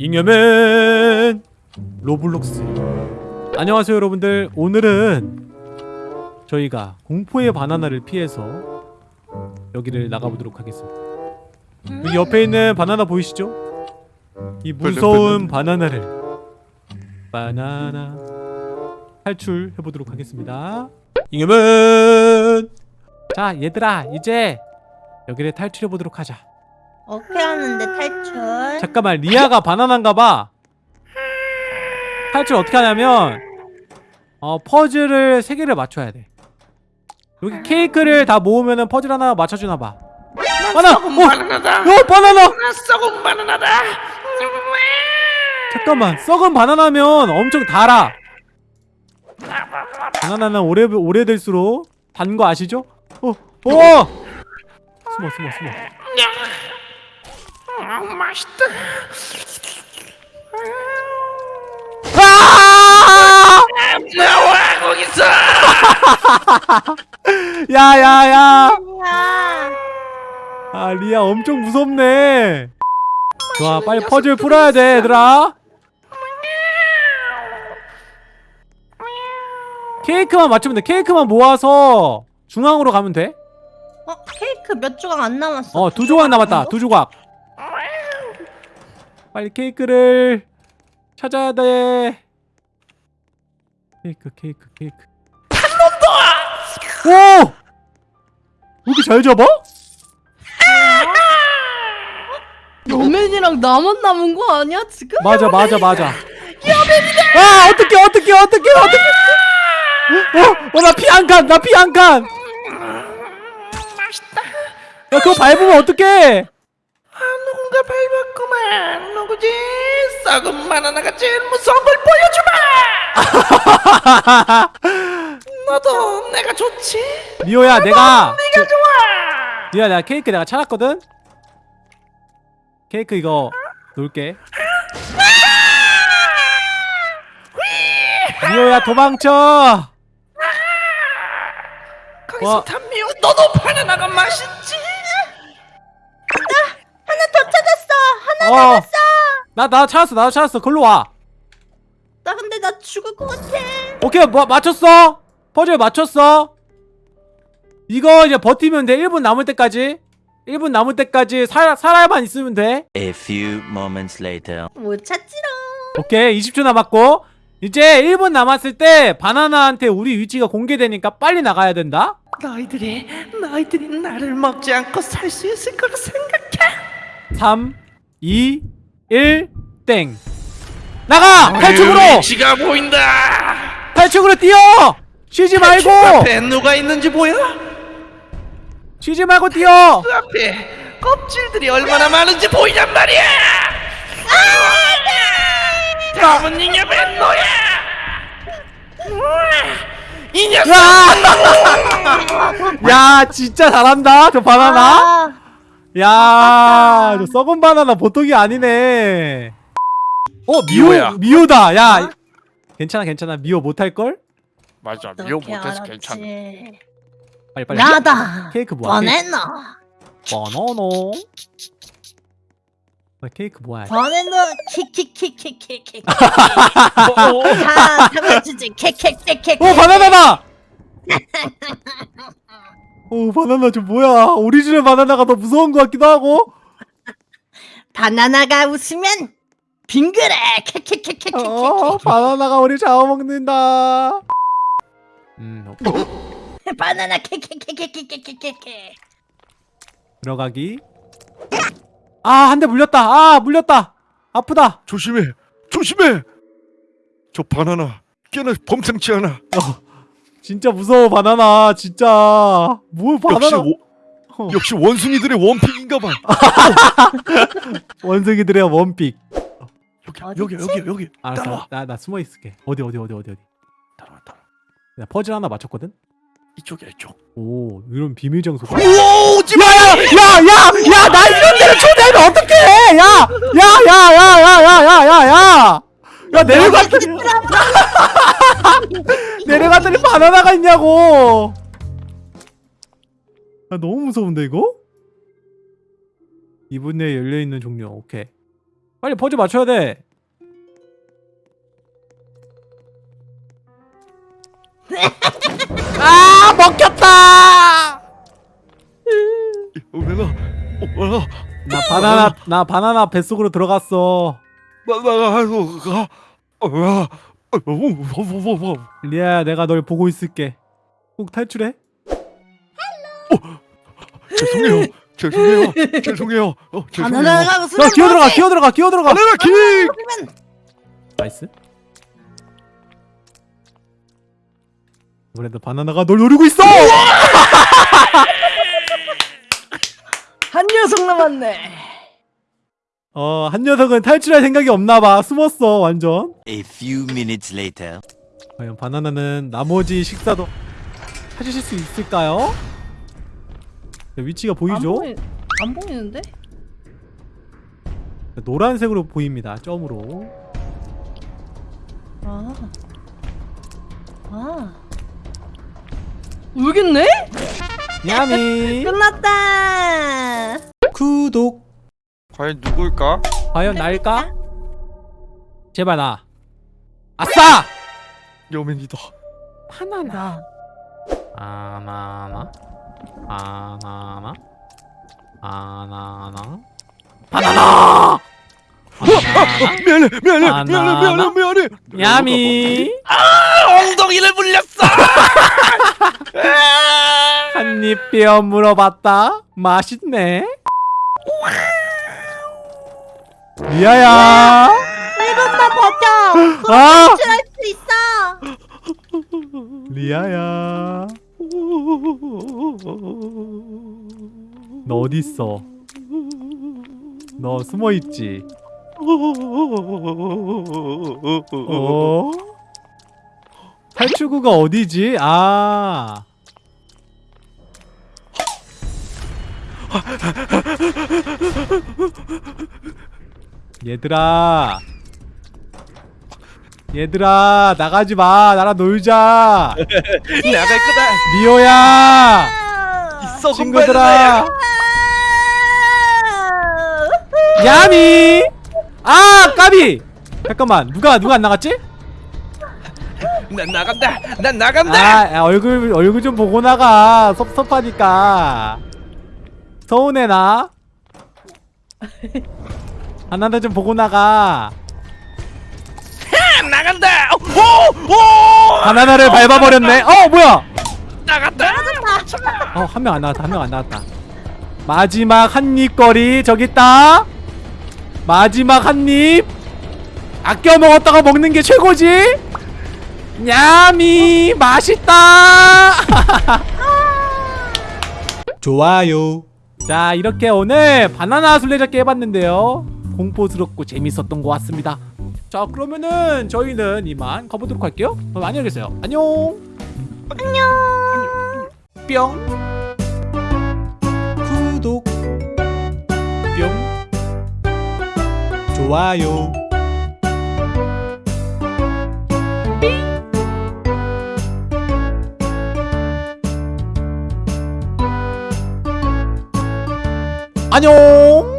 잉여맨 로블록스. 안녕하세요 여러분들. 오늘은 저희가 공포의 바나나를 피해서 여기를 나가보도록 하겠습니다. 여기 옆에 있는 바나나 보이시죠? 이 무서운 바나나를 바나나 탈출해보도록 하겠습니다. 잉여맨! 자 얘들아 이제 여기를 탈출해보도록 하자 어떻게 하는데 탈출? 잠깐만 리아가 바나나인가 봐 탈출 어떻게 하냐면 어 퍼즐을 세 개를 맞춰야 돼 여기 케이크를 다 모으면은 퍼즐 하나 맞춰주나 봐 바나! 썩은 바나나다. 어 바나나! 나 썩은 바나나다. 잠깐만 썩은 바나나면 엄청 달아 바나나는 오래, 오래될수록 단 거 아시죠? 어! 어! 숨어 숨어 숨어 아, 맛있다. 아! 나와 거기서. 야야야 야, 아 리아 엄청 무섭네 좋아 빨리 퍼즐 풀어야 돼 얘들아 케이크만 맞추면 돼 케이크만 모아서 중앙으로 가면 돼어두 어 케이크 몇 조각 안 남았어. 조각 남았다 두 조각 빨리 케이크를 찾아야 돼. 케이크 케이크 케이크. 오! 왜 이렇게 잘 잡아? 여맨이랑 나만 남은 거 아니야 지금? 맞아 맞아 맞아. 아 어떡해 어떡해 어떡해 어떡해. 어 나 피한칸나피 한칸 맛있다. 야 그거 밟으면 어떡해? 아 누군가 밟았구만. 누구지? 썩은 바나나가 제일 무서운 걸 보여주마. 너도 내가 좋지. 미호야 내가 네가 좋아. 미호야 내가 케이크 내가 찾았거든 케이크 이거 놓을게 미호야 도망쳐 거기서 와. 담미호 너도 바나나가 맛있지. 어. 어. 나, 나 찾았어 나도 찾았어 글로 와 나 근데 나 죽을 것 같아. 오케이 뭐, 맞췄어 퍼즐 맞췄어 이거 이제 버티면 돼 1분 남을 때까지 1분 남을 때까지 살, 살아야만 있으면 돼 A few moments later. 못 찾지롱. 오케이 20초 남았고 이제 1분 남았을 때 바나나한테 우리 위치가 공개되니까 빨리 나가야 된다 너희들이 너희들이 나를 먹지 않고 살 수 있을 거라 생각해. 3 2 1땡 나가! 탈출으로! 지가 보인다. 탈출으로 뛰어! 쉬지 말고! 앞에 누가 있는지 보여? 쉬지 말고 뛰어! 그 앞에 껍질들이 얼마나 많은지 보이냔 말이야. 다음은 잉여맨 너야. 이 녀석. 야 진짜 잘한다 저 바나나 아, 야, 저 썩은 바나나 보통이 아니네. 어, 미호, 미호야. 미호다. 야, 어? 괜찮아, 괜찮아. 미호 못할 걸? 맞아 미호 못해서? 괜찮아 빨리 빨리. 나다. 케이크 뭐야? 케이크. 바나나. 바나나. 아, 케이크 뭐야? 바나나 키키키키키키. 다 잡아주지. 케케케케. 어, 바나나다. 어, 바나나 좀 뭐야? 오리지널 바나나가 더 무서운 것 같기도 하고. 바나나가 웃으면 빙그레. 케케케케케. 어, 바나나가 우리 잡아먹는다. 음, 오케이. 바나나 케케케케케케케케. 들어가기. 아, 한 대 물렸다. 아, 물렸다. 아프다. 조심해 조심해 저 바나나 꽤나 범상치 않아 진짜 무서워 바나나 진짜 뭘 역시 바나나 워, 역시 원숭이들의 원픽인가봐 원숭이들의 원픽 여기 여기 여기 여기 알았어 따라와 나, 나 숨어 있을게 어디 어디 어디 어디 어디 따라와 따라와 나 퍼즐 하나 맞췄거든 이쪽이야 이쪽 오 이런 비밀 우와 오지마 야야야야 나 이런 데를 초대하면 어떡해 야야야야야야야야야 야 내려갔더니 내려갔더니 바나나가 있냐고 아 너무 무서운데 이거? 2분 내에 열려있는 종료 오케이 빨리 퍼즐 맞춰야 돼. 아 먹혔다. 오메가 오메가 나 바나나 나 바나나 뱃속으로 들어갔어. 나나가 하고 가 리아야 내가 널 보고 있을게. 꼭 탈출해. 죄송해요 죄송해요 죄송해요 어 죄송해요 바나나가 무슨 야 기어 들어가 기어 들어가 기어 들어가. 바나나 킥 그러면 nice. 그래도 바나나가 널 노리고 있어. 한 녀석 남았네. 어, 한 녀석은 탈출할 생각이 없나 봐. 숨었어, 완전. A few minutes later. 과연 바나나는 나머지 식사도 찾으실 수 있을까요? 야, 위치가 안, 보이죠? 보이, 안 보이는데? 노란색으로 보입니다. 점으로. 아. 아. 있네? 야미. 끝났다. 구독. 과연 누굴까? 과연 날까? 제발 나. 아싸! 여맨이다 바나나. 나. 바나나. 바나나. 바나나. 미안해 미안해. 미안해 미안해 미안해 야미. 엉덩이를 물렸어. 한입 베어 물어봤다. 맛있네. 리아야. 이것만 버텨. 아! 탈출할 수 있어. 리아야. 너 어디 있어? 너 숨어 있지? 어? 탈출구가 어디지? 아. 얘들아. 얘들아, 나가지 마. 나랑 놀자. 나갈 거다. 리오야. 썩은 친구들아. 야미. 아, 까비. 잠깐만. 누가 누가 안 나갔지? 난 나간다. 난 나간다. 아, 야, 얼굴 얼굴 좀 보고 나가. 섭섭하니까. 서운해 나. 하나도 좀 보고 나가. 난 나간다. 오! 오! 바나나를 밟아버렸네. 어, 뭐야? 나갔다. 어, 한 명 안 나왔다. 한 명 안 나왔다. 마지막 한 입거리 저기 있다. 마지막 한 입. 아껴 먹었다가 먹는 게 최고지. 냠이 맛있다. 좋아요. 자, 이렇게 오늘 바나나 술래잡기 해봤는데요. 공포스럽고 재밌었던 것 같습니다. 자, 그러면은 저희는 이만 가보도록 할게요. 그럼 안녕히 계세요. 안녕. 안녕. 뿅. 구독. 뿅. 좋아요. 안녕.